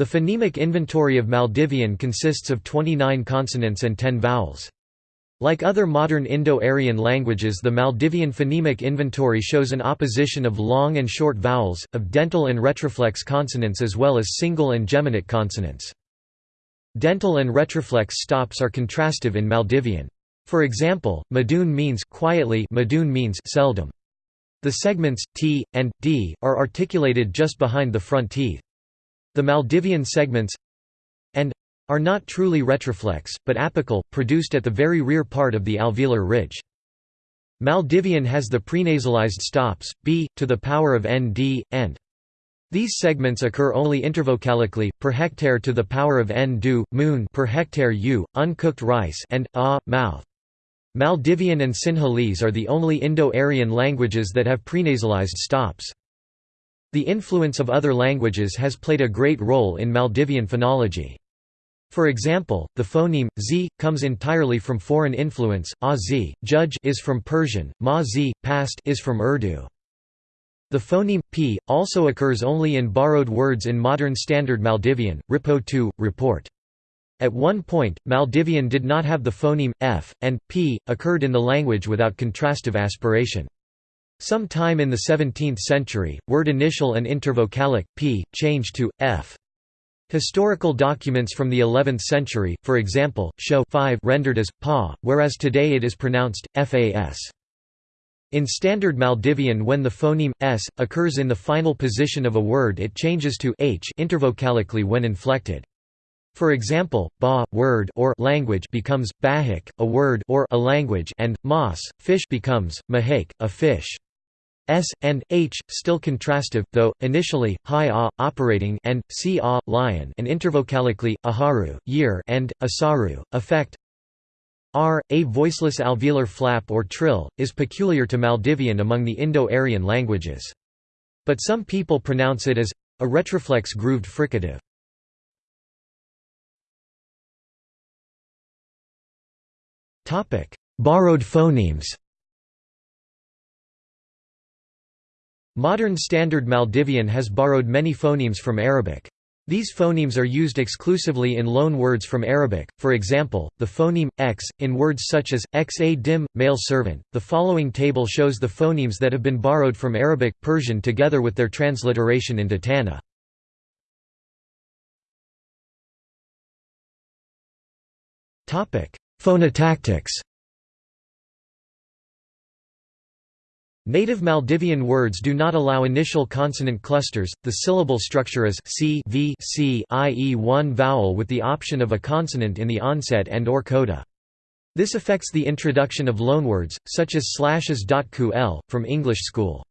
The phonemic inventory of Maldivian consists of 29 consonants and 10 vowels. Like other modern Indo-Aryan languages the Maldivian phonemic inventory shows an opposition of long and short vowels, of dental and retroflex consonants as well as single and geminate consonants. Dental and retroflex stops are contrastive in Maldivian. For example, madun means quietly madun means seldom. The segments, t, and, d, are articulated just behind the front teeth. The Maldivian segments and are not truly retroflex, but apical, produced at the very rear part of the alveolar ridge. Maldivian has the prenasalized stops, b, to the power of nd, and. These segments occur only intervocalically, per hectare to the power of n du, moon per hectare u, uncooked rice and a, mouth. Maldivian and Sinhalese are the only Indo-Aryan languages that have prenasalized stops. The influence of other languages has played a great role in Maldivian phonology. For example, the phoneme z comes entirely from foreign influence. A z, judge is from Persian, ma z, past is from Urdu. The phoneme p also occurs only in borrowed words in modern Standard Maldivian, ripo report. At one point, Maldivian did not have the phoneme f, and p occurred in the language without contrastive aspiration. Some time in the 17th century, word initial and intervocalic p changed to f. Historical documents from the 11th century, for example, show 5 rendered as pa, whereas today it is pronounced fas. In Standard Maldivian when the phoneme s occurs in the final position of a word it changes to h intervocalically when inflected. For example, ba word or language becomes bahik, a word or a language, and mas fish becomes mahik, a fish. S, and H, still contrastive, though, initially, hi a, operating and, si a, lion and intervocalically, aharu, year and, asaru, effect R, a voiceless alveolar flap or trill, is peculiar to Maldivian among the Indo-Aryan languages. But some people pronounce it as a retroflex grooved fricative. Borrowed phonemes Modern Standard Maldivian has borrowed many phonemes from Arabic. These phonemes are used exclusively in loan words from Arabic, for example, the phoneme x in words such as xa dim, male servant. The following table shows the phonemes that have been borrowed from Arabic Persian together with their transliteration into Thaana. Phonotactics Native Maldivian words do not allow initial consonant clusters, the syllable structure is c, v, c i.e. one vowel with the option of a consonant in the onset and or coda. This affects the introduction of loanwords, such as slashes. Ql, from English school.